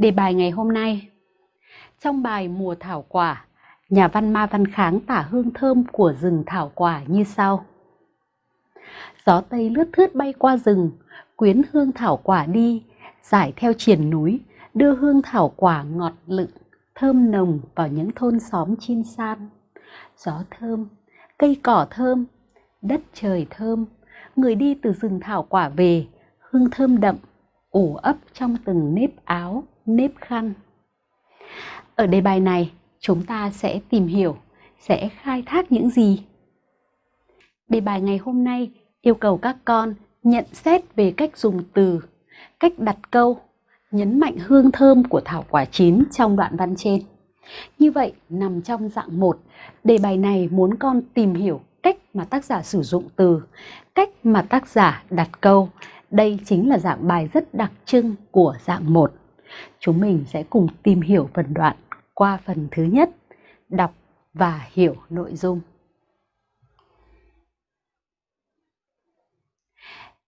Đề bài ngày hôm nay Trong bài Mùa Thảo Quả, nhà văn Ma Văn Kháng tả hương thơm của rừng thảo quả như sau. Gió Tây lướt thướt bay qua rừng, quyến hương thảo quả đi, giải theo triển núi, đưa hương thảo quả ngọt lựng, thơm nồng vào những thôn xóm chim san. Gió thơm, cây cỏ thơm, đất trời thơm, người đi từ rừng thảo quả về, hương thơm đậm, ủ ấp trong từng nếp áo, nếp khăn. Ở đề bài này, chúng ta sẽ tìm hiểu, sẽ khai thác những gì? Đề bài ngày hôm nay yêu cầu các con nhận xét về cách dùng từ, cách đặt câu, nhấn mạnh hương thơm của thảo quả chín trong đoạn văn trên. Như vậy, nằm trong dạng 1, đề bài này muốn con tìm hiểu cách mà tác giả sử dụng từ, cách mà tác giả đặt câu. Đây chính là dạng bài rất đặc trưng của dạng 1. Chúng mình sẽ cùng tìm hiểu phần đoạn qua phần thứ nhất, đọc và hiểu nội dung.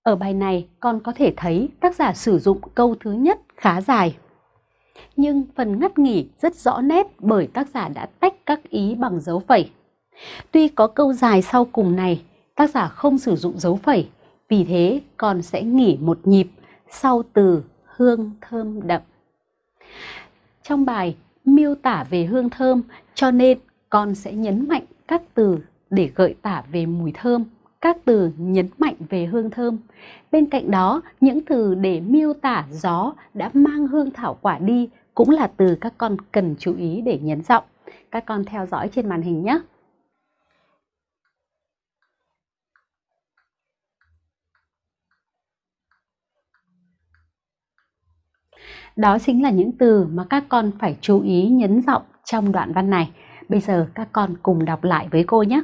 Ở bài này con có thể thấy tác giả sử dụng câu thứ nhất khá dài. Nhưng phần ngắt nghỉ rất rõ nét bởi tác giả đã tách các ý bằng dấu phẩy. Tuy có câu dài sau cùng này, tác giả không sử dụng dấu phẩy, vì thế con sẽ nghỉ một nhịp sau từ hương thơm đậm. Trong bài miêu tả về hương thơm cho nên con sẽ nhấn mạnh các từ để gợi tả về mùi thơm, các từ nhấn mạnh về hương thơm. Bên cạnh đó, những từ để miêu tả gió đã mang hương thảo quả đi cũng là từ các con cần chú ý để nhấn giọng. Các con theo dõi trên màn hình nhé. Đó chính là những từ mà các con phải chú ý, nhấn giọng trong đoạn văn này. Bây giờ các con cùng đọc lại với cô nhé.